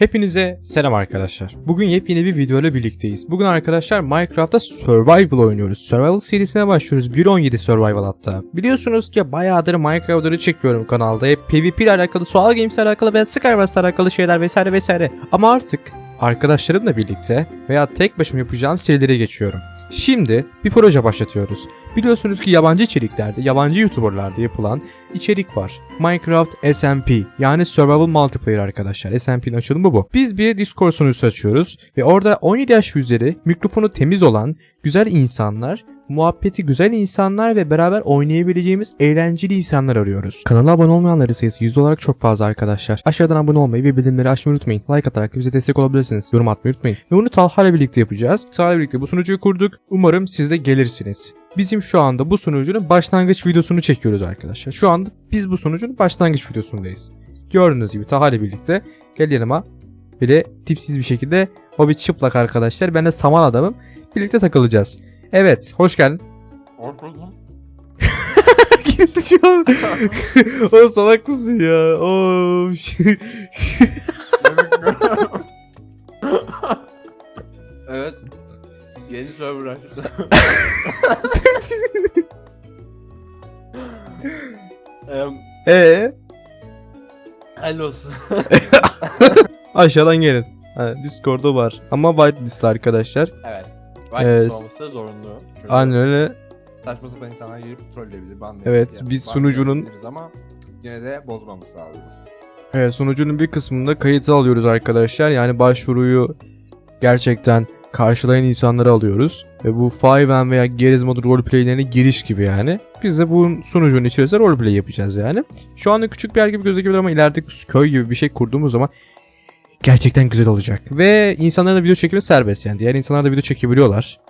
Hepinize selam arkadaşlar. Bugün yepyeni bir video ile birlikteyiz. Bugün arkadaşlar Minecraft'ta Survival oynuyoruz. Survival serisine başlıyoruz. 1.17 Survival hatta. Biliyorsunuz ki bayağıdır Minecraft'ları çekiyorum kanalda. Hep PvP ile alakalı, Sual Games ile alakalı veya Skywars ile alakalı şeyler vesaire vesaire. Ama artık arkadaşlarımla birlikte veya tek başıma yapacağım serilere geçiyorum. Şimdi bir proje başlatıyoruz. Biliyorsunuz ki yabancı içeriklerde, yabancı YouTuber'larda yapılan içerik var. Minecraft SMP yani Survival Multiplayer arkadaşlar. SMP'nin açılımı bu. Biz bir Discord sunucusu açıyoruz ve orada 17 yaş üzeri mikrofonu temiz olan güzel insanlar, muhabbeti güzel insanlar ve beraber oynayabileceğimiz eğlenceli insanlar arıyoruz. Kanala abone olmayanların sayısı yüzde olarak çok fazla arkadaşlar. Aşağıdan abone olmayı ve bildirimleri açmayı unutmayın. Like atarak bize destek olabilirsiniz. Yorum atmayı unutmayın. Ve bunu Talha birlikte yapacağız. Talha birlikte bu sunucuyu kurduk. Umarım siz de gelirsiniz. Bizim şu anda bu sunucunun başlangıç videosunu çekiyoruz arkadaşlar. Şu anda biz bu sunucunun başlangıç videosundayız. Gördüğünüz gibi Taha birlikte gel yanıma. Bir de tipsiz bir şekilde o bir çıplak arkadaşlar. Ben de saman adamım. Birlikte takılacağız. Evet hoş geldin. Orkuzum. Gerizekalı. o salak mısın ya? O şey. evet. Yeni server açtı. Em, Ee, Helal olsun. aşağıdan gelin. Ha, Discord'u var. Ama whitelist arkadaşlar. evet. Evet. Whitelist olması zorunlu. Çünkü Aynen öyle. Saçma sapan insanlar girip trolleyebilir. ban Evet, diyebilir, biz sunucunun- Ama yine de bozmamız lazım. Evet, sunucunun bir kısmında kayıtı alıyoruz arkadaşlar. Yani başvuruyu gerçekten karşılayan insanları alıyoruz. Ve bu 5M veya Geriz modu roleplaylerine giriş gibi yani. Biz de bu sunucunun içerisinde roleplay yapacağız yani. Şu anda küçük bir yer gibi gözükebilir ama ileride köy gibi bir şey kurduğumuz zaman gerçekten güzel olacak. Ve insanların da video çekimi serbest yani. Diğer insanlar da video çekebiliyorlar.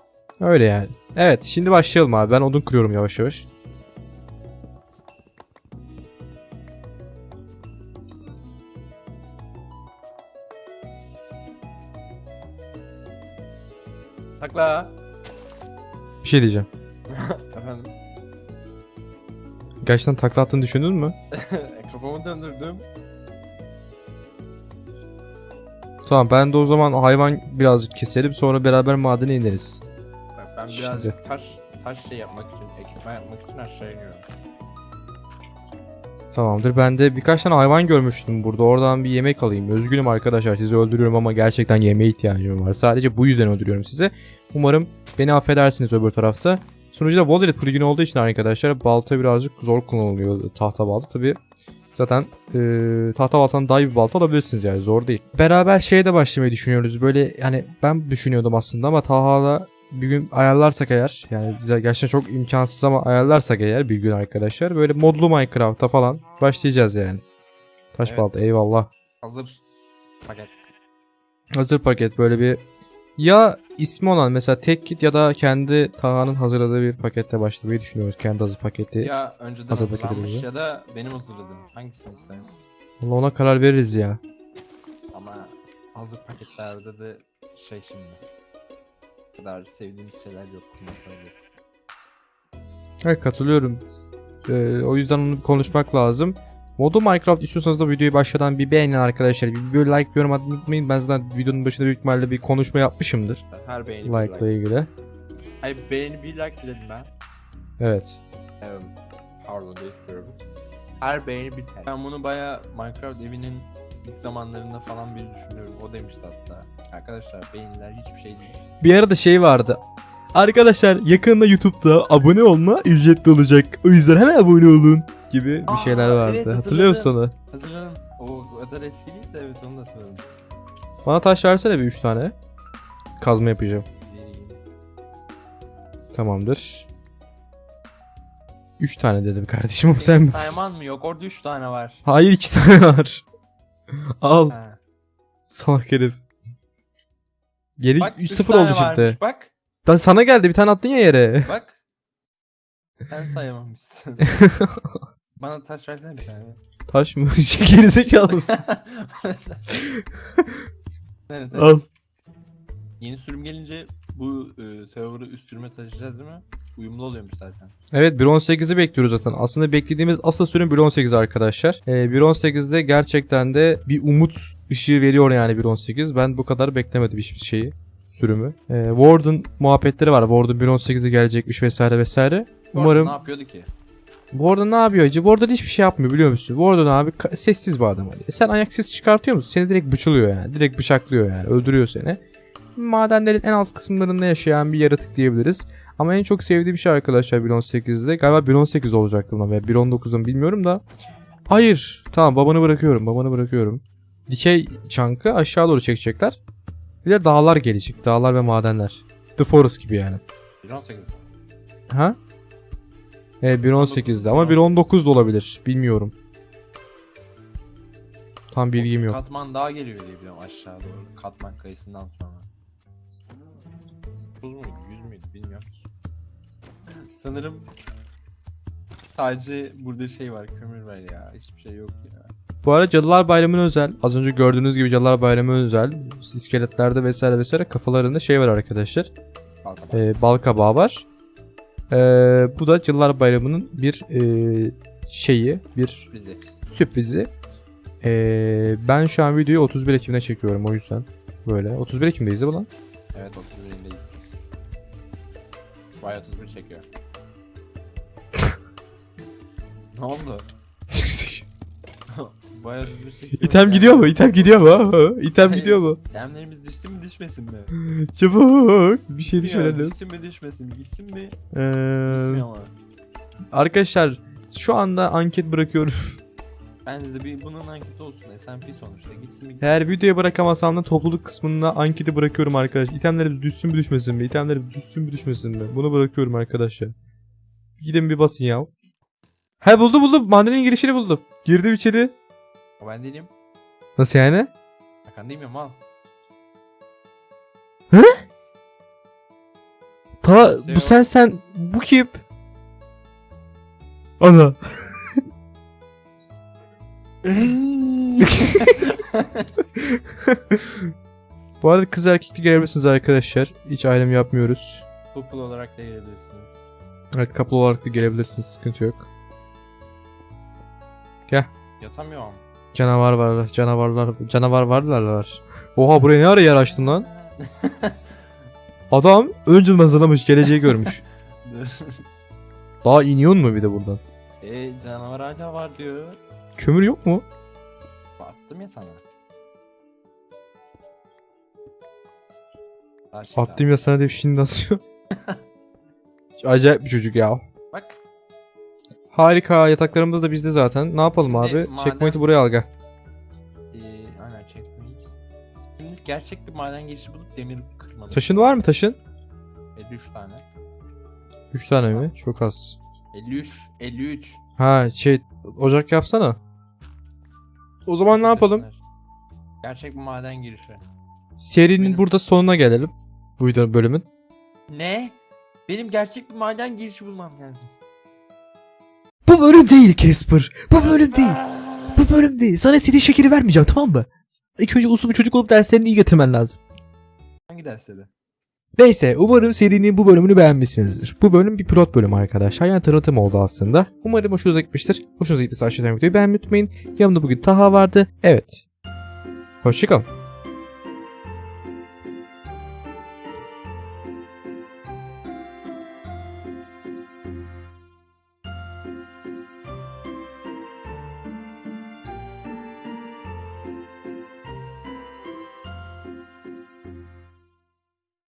Öyle yani. Evet şimdi başlayalım abi. Ben odun kırıyorum yavaş yavaş. Takla. Bir şey diyeceğim. Efendim. Gerçekten takla attığını düşündün mü? Kafamı döndürdüm. Tamam ben de o zaman hayvan birazcık keselim sonra beraber madene ineriz. Bak ben Şimdi. birazcık taş taş şey yapmak için, ekipman yapmak için aşağı iniyorum. Tamamdır ben de birkaç tane hayvan görmüştüm burada oradan bir yemek alayım. Özgünüm arkadaşlar sizi öldürüyorum ama gerçekten yemeğe ihtiyacım var. Sadece bu yüzden öldürüyorum sizi. Umarım beni affedersiniz öbür tarafta. Sunucuda Wallet plugin olduğu için arkadaşlar balta birazcık zor kullanılıyor tahta balta tabi. Zaten eee tahta baltanın daha iyi bir balta alabilirsiniz yani zor değil. Beraber şeye de başlamayı düşünüyoruz. Böyle yani ben düşünüyordum aslında ama Taha'la bir gün ayarlarsak eğer yani gerçekten çok imkansız ama ayarlarsak eğer bir gün arkadaşlar böyle modlu Minecraft'a falan başlayacağız yani. Taş Evet. balta eyvallah. Hazır. Paket. Hazır paket böyle bir ya ismi olan mesela tek kit ya da kendi Taha'nın hazırladığı bir pakette başlamayı düşünüyoruz. Kendi hazır paketi. Ya önceden Hazır hazırlanmış ya da benim hazırladığım. Hangisini isterim? Vallahi Ona karar veririz ya. Ama hazır paketlerde de şey şimdi. O kadar sevdiğimiz şeyler yok. Evet katılıyorum. Ee, o yüzden onu konuşmak lazım. Modu Minecraft istiyorsanız da videoyu başladan bir beğenin arkadaşlar. Bir böyle like bir yorum atmayı unutmayın. Ben zaten videonun başında büyük ihtimalle bir konuşma yapmışımdır. Her beğeni bir Like like. ile ilgili. Ay beğeni bir like dedim ben. Evet. Evet. Pardon değiştiriyorum. Her beğeni bir like. Ben bunu baya Minecraft evinin ilk zamanlarında falan bir düşünüyorum. O demişti hatta. Arkadaşlar beğeniler hiçbir şey değil. Bir arada şey vardı. Arkadaşlar yakında YouTube'da abone olma ücretli olacak. O yüzden hemen abone olun gibi bir Aa, şeyler vardı. evet, Hatırlıyor musun onu? Hazırladım. O, kadar eski değil de evet onu da hatırladım. Bana taş versene bir 3 tane. Kazma yapacağım. Vereyim. Tamamdır. 3 tane dedim kardeşim ama sen Sayman mı yok? Orada 3 tane var. Hayır 2 tane var. Al Ha. salak herif. Geri Bak 3 3-0 tane oldu şimdi. varmış bak. Lan sana geldi bir tane attın ya yere. Bak. Sen sayamamışsın. Bana taş versene bir tane. Taş mı? Gerizekalı mısın? Nerede? Al. Yeni sürüm gelince bu e, server'ı üst sürüme taşıyacağız değil mi? uyumlu oluyormuş zaten. Evet 1.18'i bekliyoruz zaten. Aslında beklediğimiz asıl sürüm 1.18 arkadaşlar. Ee, 1.18'de gerçekten de bir umut ışığı veriyor yani 1.18. Ben bu kadar beklemedim hiçbir şeyi sürümü. Ee, Warden muhabbetleri var. Warden 1.18'de gelecekmiş vesaire vesaire. Arada Umarım Ne yapıyordu ki? Warden ne yapıyor acı? Warden hiçbir şey yapmıyor biliyor musun? Warden abi ka- sessiz bir adam. Hani. Sen ayak sesi çıkartıyor musun? Seni direkt bıçılıyor yani. Direkt bıçaklıyor yani. Öldürüyor seni. Madenlerin en alt kısımlarında yaşayan bir yaratık diyebiliriz. Ama en çok sevdiğim şey arkadaşlar 1.18'de. Galiba 1.18 olacaktı lan veya 1.19'un bilmiyorum da. Hayır. Tamam babanı bırakıyorum. Babanı bırakıyorum. Dikey çankı aşağı doğru çekecekler. Bir de dağlar gelecek. Dağlar ve madenler. The Forest gibi yani. 118. Ha? Evet 1.18'de ama 1.19 da olabilir. Bilmiyorum. Tam bilgim yok. Katman daha geliyor diye biliyorum aşağı doğru. Katman kayısından sonra. 9 muydu 100 müydü bilmiyorum ki. Sanırım sadece burada şey var kömür var ya hiçbir şey yok ya. Bu arada Cadılar Bayramı'na özel. Az önce gördüğünüz gibi Cadılar Bayramı'na özel. iskeletlerde vesaire vesaire kafalarında şey var arkadaşlar. Balkaba. Ee, bal kabağı var. Ee, bu da Cadılar Bayramı'nın bir ee, şeyi, bir Bizi. sürprizi. Ee, ben şu an videoyu 31 Ekim'de çekiyorum o yüzden. Böyle. 31 Ekim'deyiz değil mi lan? Evet 31'indeyiz. Vay 31 çekiyor. ne oldu? 31 çekiyor. İtem gidiyor mu? İtem gidiyor mu? İtem gidiyor mu? İtemlerimiz düşsün mü düşmesin mi? Çabuk. Bir şey lazım. Düşsün mü düşmesin mi? Gitsin mi? Ee, arkadaşlar şu anda anket bırakıyorum. Bence de bir bunun anketi olsun. SMP sonuçta. Gitsin mi? Eğer videoya bırakamazsam da topluluk kısmına anketi bırakıyorum arkadaşlar. İtemlerimiz düşsün mü düşmesin mi? İtemlerimiz düşsün mü düşmesin mi? Bunu bırakıyorum arkadaşlar. Gidin bir basın ya. He buldum buldum. Madenin girişini buldum. Girdim içeri. O ben değilim. Nasıl yani? Hakan değil miyim al. Ta Şey bu sen sen bu kim? Ana. Bu arada kız erkekli gelebilirsiniz arkadaşlar. Hiç ayrım yapmıyoruz. Couple olarak da gelebilirsiniz. Evet couple olarak da gelebilirsiniz. Sıkıntı yok. Yatamıyorum. Canavar var. Canavarlar. Canavar varlar var. Oha buraya ne ara yer açtın lan? Adam önceden hazırlamış. Geleceği görmüş. Daha iniyor mu bir de buradan? e canavar hala var diyor. Kömür yok mu? Attım ya sana. Attım ya sana diye şimdi atıyor. Acayip bir çocuk ya. Harika yataklarımız da bizde zaten. Ne yapalım Şimdi abi? maden- Checkpoint'i buraya al gel. Ee, aynen checkpoint. Şimdi gerçek bir maden girişi bulup demir kırmalı. Taşın var mı taşın? 53 tane. 3 tane mi? Çok az. 53. 53. Ha şey ocak yapsana. O zaman ne yapalım? Gerçek bir maden girişi. Serinin Benim- burada sonuna gelelim. Bu bölümün. Ne? Benim gerçek bir maden girişi bulmam lazım. Bu bölüm değil Casper. Bu bölüm değil. Bu bölüm değil. Sana istediğin şekeri vermeyeceğim tamam mı? İlk önce uslu bir çocuk olup derslerini iyi getirmen lazım. Hangi dersleri? Neyse umarım serinin bu bölümünü beğenmişsinizdir. Bu bölüm bir pilot bölüm arkadaşlar. Yani tanıtım oldu aslında. Umarım hoşunuza gitmiştir. Hoşunuza gittiyse aşağıdan videoyu beğenmeyi unutmayın. Yanımda bugün Taha vardı. Evet. Hoşçakalın.